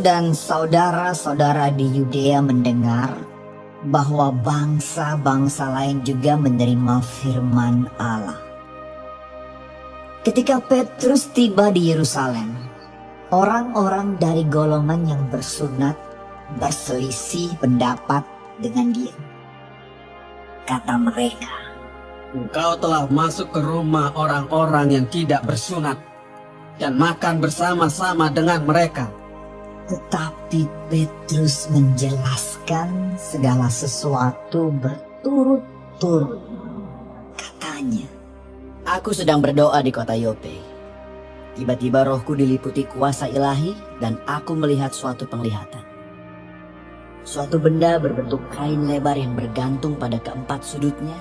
dan saudara-saudara di Yudea mendengar bahwa bangsa-bangsa lain juga menerima firman Allah. Ketika Petrus tiba di Yerusalem, orang-orang dari golongan yang bersunat berselisih pendapat dengan dia. Kata mereka, Engkau telah masuk ke rumah orang-orang yang tidak bersunat dan makan bersama-sama dengan mereka. Tetapi Petrus menjelaskan segala sesuatu berturut-turut. Katanya, Aku sedang berdoa di kota Yope. Tiba-tiba rohku diliputi kuasa ilahi dan aku melihat suatu penglihatan. Suatu benda berbentuk kain lebar yang bergantung pada keempat sudutnya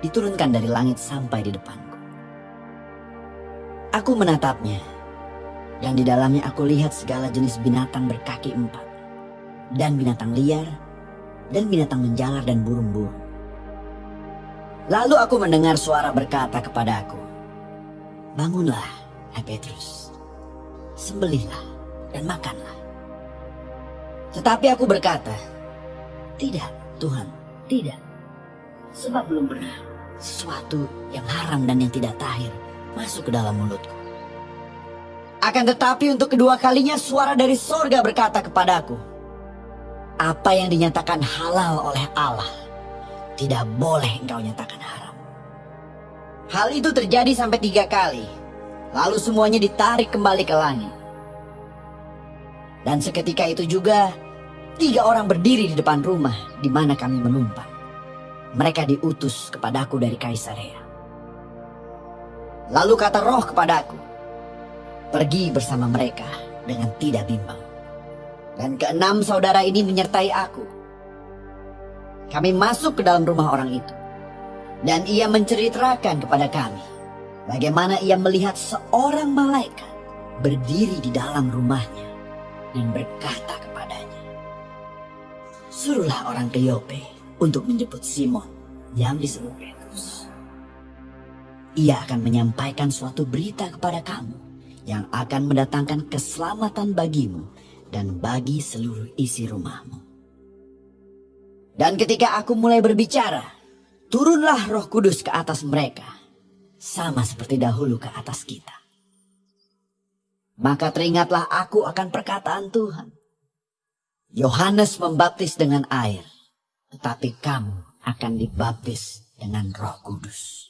diturunkan dari langit sampai di depanku. Aku menatapnya dan di dalamnya aku lihat segala jenis binatang berkaki empat, dan binatang liar, dan binatang menjalar dan burung-burung. Lalu aku mendengar suara berkata kepada aku, Bangunlah, hai Petrus, sembelihlah dan makanlah. Tetapi aku berkata, Tidak, Tuhan, tidak. Sebab belum pernah sesuatu yang haram dan yang tidak tahir masuk ke dalam mulutku. Akan tetapi untuk kedua kalinya suara dari sorga berkata kepadaku, apa yang dinyatakan halal oleh Allah, tidak boleh engkau nyatakan haram. Hal itu terjadi sampai tiga kali, lalu semuanya ditarik kembali ke langit. Dan seketika itu juga, tiga orang berdiri di depan rumah di mana kami menumpang. Mereka diutus kepadaku dari Kaisarea. Lalu kata roh kepadaku, pergi bersama mereka dengan tidak bimbang. Dan keenam saudara ini menyertai aku. Kami masuk ke dalam rumah orang itu. Dan ia menceritakan kepada kami bagaimana ia melihat seorang malaikat berdiri di dalam rumahnya dan berkata kepadanya, Suruhlah orang ke Yope untuk menjemput Simon yang disebut Petrus. Ia akan menyampaikan suatu berita kepada kamu yang akan mendatangkan keselamatan bagimu dan bagi seluruh isi rumahmu. Dan ketika aku mulai berbicara, turunlah roh kudus ke atas mereka, sama seperti dahulu ke atas kita. Maka teringatlah aku akan perkataan Tuhan. Yohanes membaptis dengan air, tetapi kamu akan dibaptis dengan roh kudus.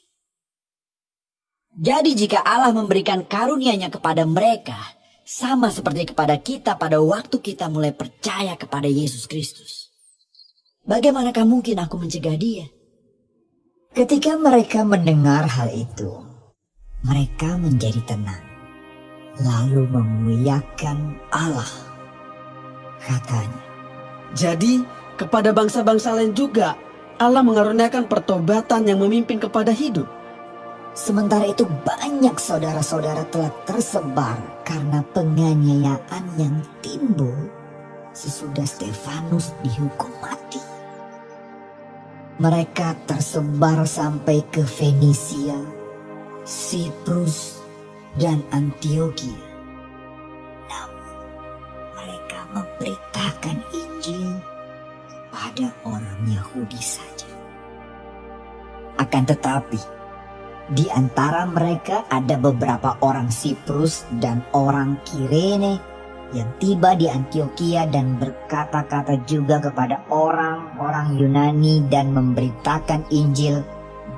Jadi jika Allah memberikan karunia-Nya kepada mereka, sama seperti kepada kita pada waktu kita mulai percaya kepada Yesus Kristus. Bagaimanakah mungkin aku mencegah dia? ketika mereka mendengar hal itu, mereka menjadi tenang. Lalu memuliakan Allah. Katanya, Jadi, kepada bangsa-bangsa lain juga, Allah mengaruniakan pertobatan yang memimpin kepada hidup. Sementara itu banyak saudara-saudara telah tersebar karena penganiayaan yang timbul sesudah Stefanus dihukum mati. Mereka tersebar sampai ke Fenisia, Siprus, dan Antioquia. Namun mereka memberitakan Injil pada orang Yahudi saja. Akan tetapi, di antara mereka ada beberapa orang Siprus dan orang Kirene yang tiba di Antioquia dan berkata-kata juga kepada orang-orang Yunani dan memberitakan Injil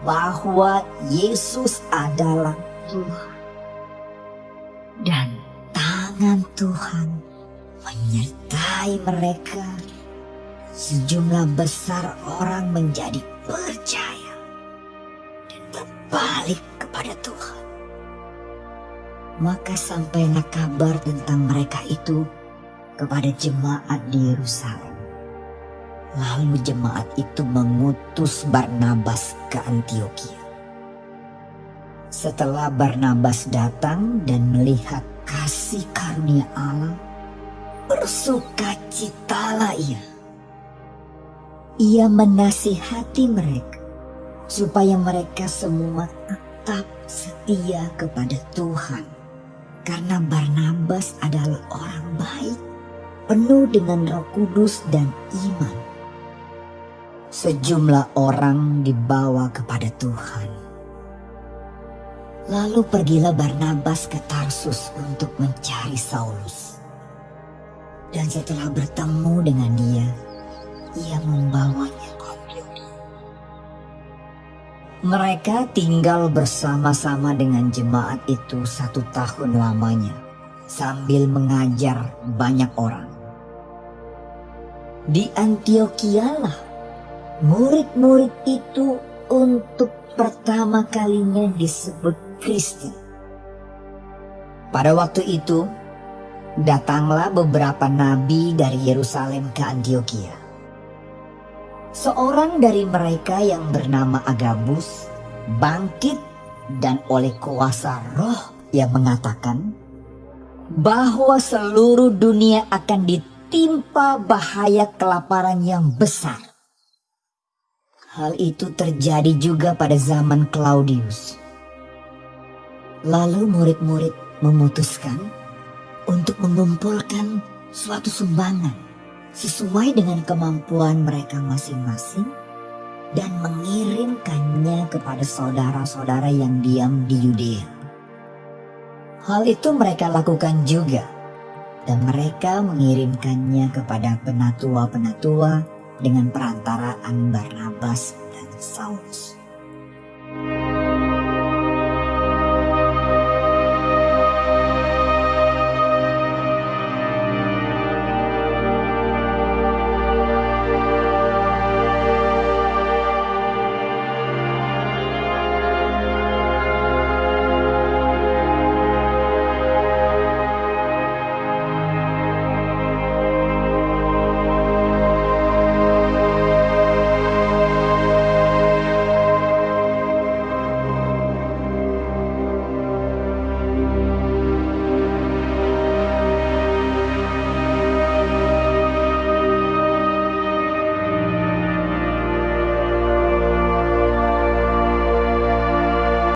bahwa Yesus adalah Tuhan. Dan tangan Tuhan menyertai mereka. Sejumlah besar orang menjadi percaya berbalik kepada Tuhan. Maka sampailah kabar tentang mereka itu kepada jemaat di Yerusalem. Lalu jemaat itu mengutus Barnabas ke Antioquia. Setelah Barnabas datang dan melihat kasih karunia Allah, bersukacitalah ia. Ia menasihati mereka supaya mereka semua tetap setia kepada Tuhan. Karena Barnabas adalah orang baik penuh dengan roh kudus dan iman. Sejumlah orang dibawa kepada Tuhan. Lalu pergilah Barnabas ke Tarsus untuk mencari Saulus. Dan setelah bertemu dengan dia, ia membawanya. Mereka tinggal bersama-sama dengan jemaat itu satu tahun lamanya, sambil mengajar banyak orang. Di Antioquia lah murid-murid itu untuk pertama kalinya disebut Kristen. Pada waktu itu, datanglah beberapa nabi dari Yerusalem ke Antioquia. Seorang dari mereka yang bernama Agabus bangkit dan oleh kuasa roh yang mengatakan bahwa seluruh dunia akan ditimpa bahaya kelaparan yang besar. Hal itu terjadi juga pada zaman Claudius. Lalu murid-murid memutuskan untuk mengumpulkan suatu sumbangan sesuai dengan kemampuan mereka masing-masing dan mengirimkannya kepada saudara-saudara yang diam di Yudea. Hal itu mereka lakukan juga dan mereka mengirimkannya kepada penatua-penatua dengan perantaraan Barnabas dan Saulus.